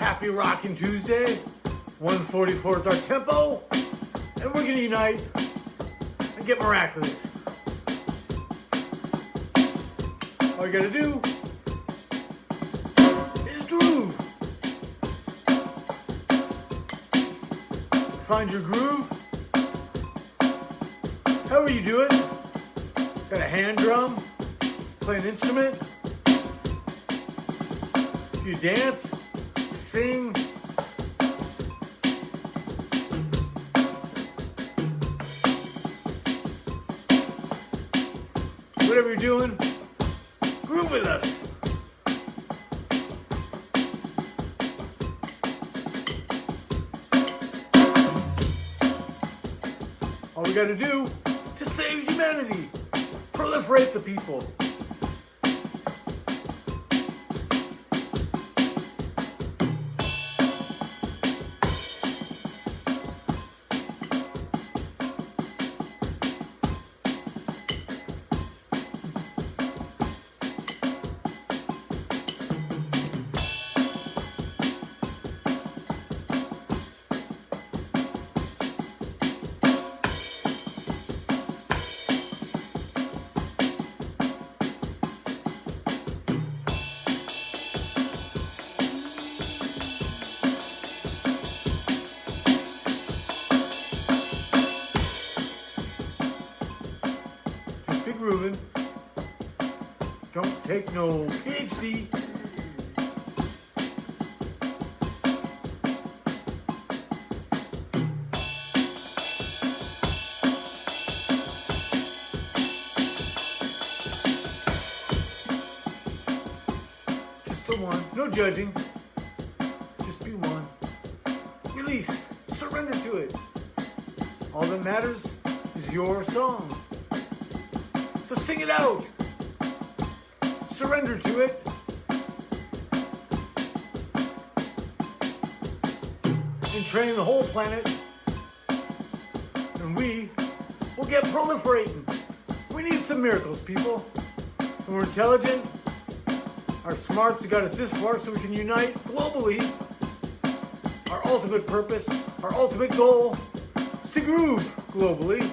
Happy Rockin' Tuesday. 144 is our tempo. And we're gonna unite and get miraculous. All you gotta do is groove. Find your groove. However you do it. Got a hand drum, play an instrument. You dance, sing. Whatever you're doing, groove with us. All we gotta do to save humanity, proliferate the people. Don't take no PhD. Just the one. No judging. Just be one. Release. Surrender to it. All that matters is your song. So sing it out. Surrender to it. And train the whole planet. And we will get proliferating. We need some miracles, people. And we're intelligent. Our smarts have got us this far so we can unite globally. Our ultimate purpose, our ultimate goal is to groove globally.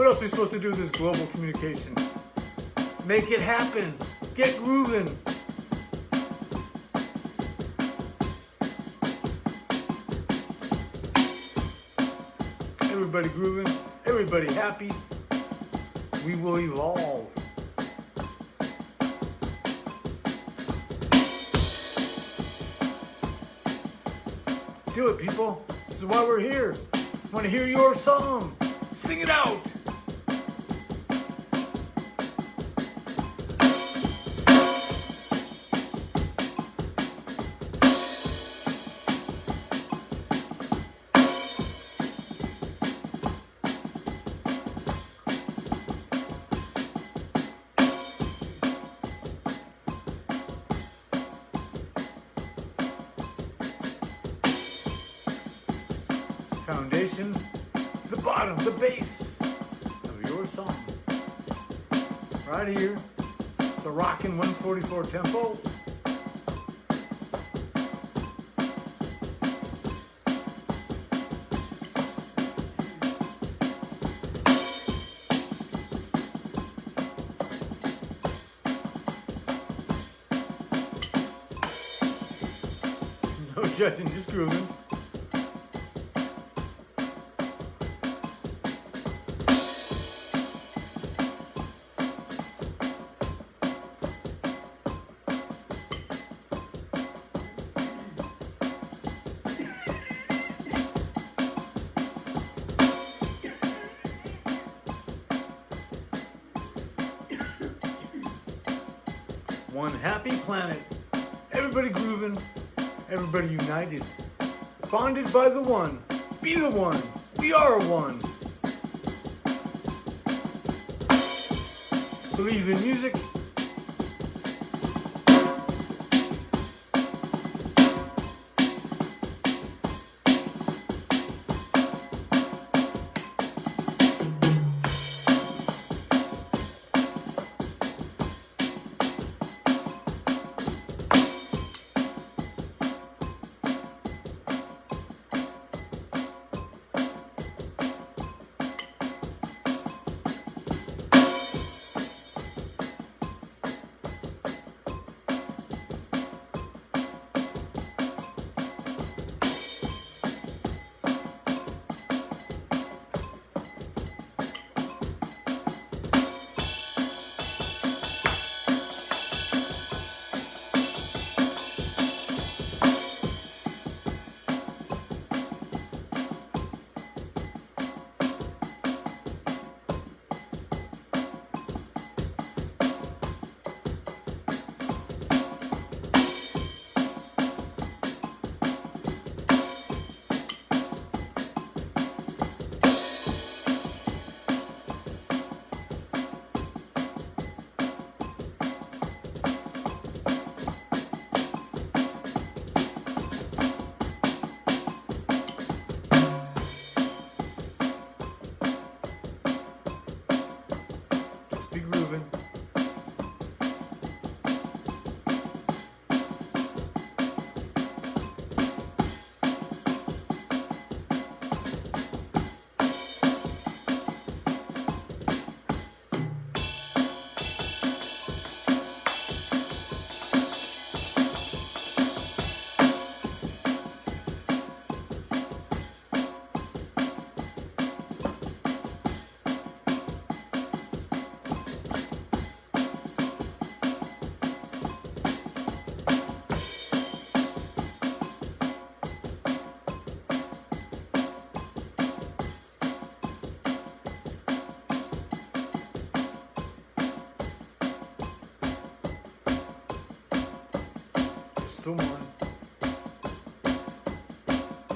What else are we supposed to do with this global communication? Make it happen. Get grooving. Everybody grooving. Everybody happy. We will evolve. Do it, people. This is why we're here. Want to hear your song. Sing it out. Foundation, the bottom, the base of your song. Right here, the rockin' 144 tempo. No judging, just grooving. One happy planet. Everybody grooving. Everybody united. Bonded by the one. Be the one. We are one. Believe in music.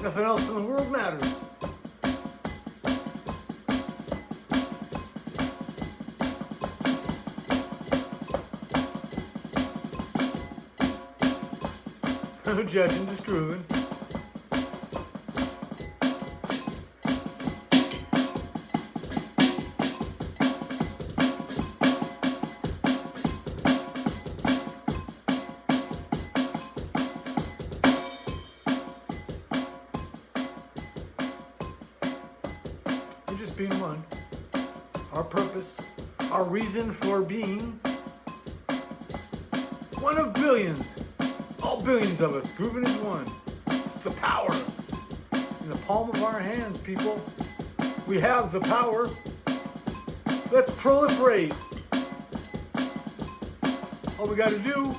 Nothing else in the world matters. No judging, just grooving. Being one. Our purpose, our reason for being. One of billions. All billions of us. Grooving is one. It's the power. In the palm of our hands, people. We have the power. Let's proliferate. All we gotta do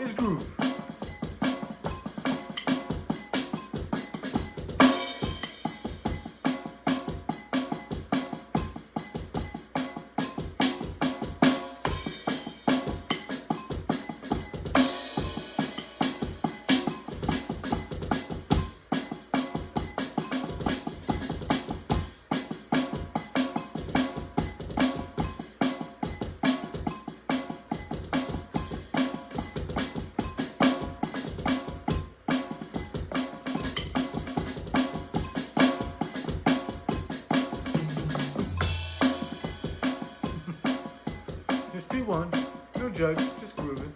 is groove. Judge, just grooving.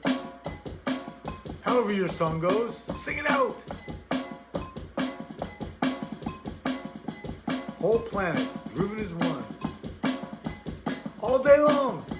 However your song goes, sing it out. Whole planet, grooving is one. All day long.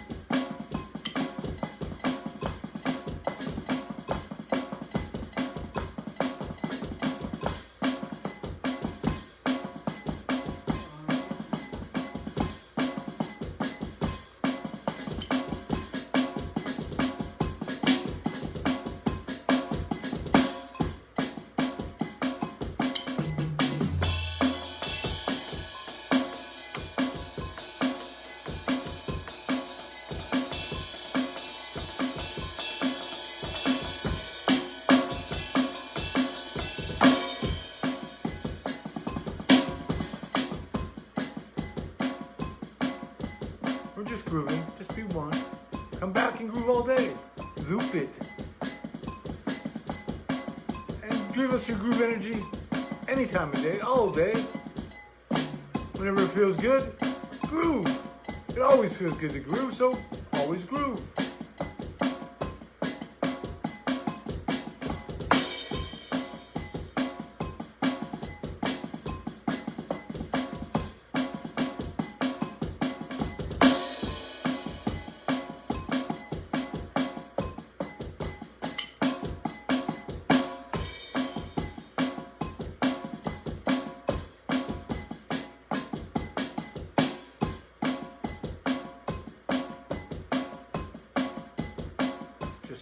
Just grooving. Just be one. Come back and groove all day. Loop it. And give us your groove energy any time of day, all day. Whenever it feels good, groove. It always feels good to groove, so always groove.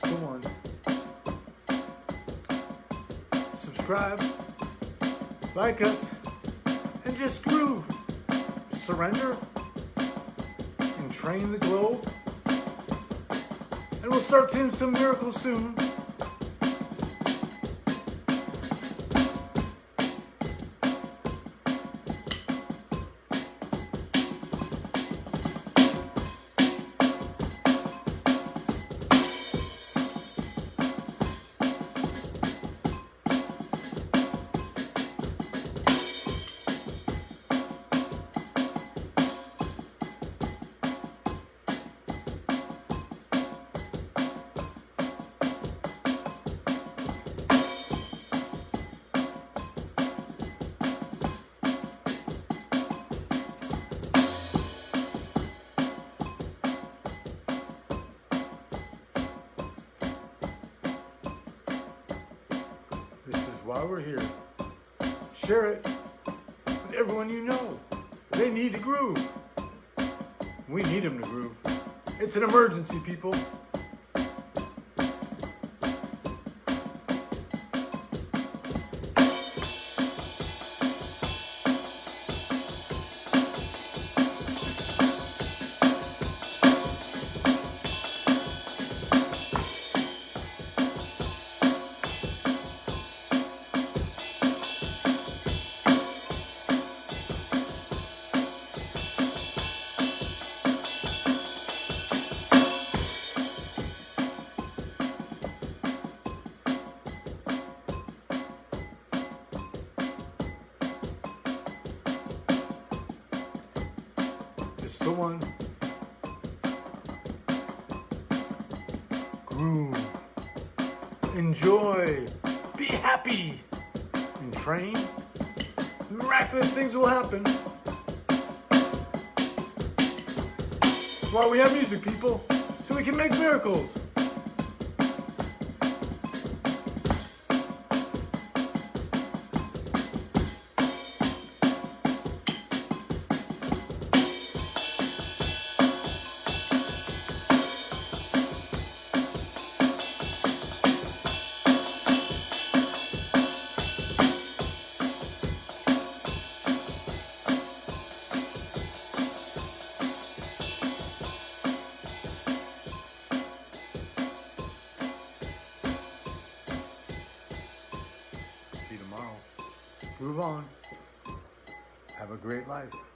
One. Subscribe, like us, and just groove. Surrender and train the globe. And we'll start seeing some miracles soon. We're here. Share it with everyone you know. They need to groove. We need them to groove. It's an emergency, people. Enjoy. Be happy. And train. Miraculous things will happen. That's why we have music, people. So we can make miracles. Great life.